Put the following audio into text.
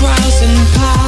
crossing paths.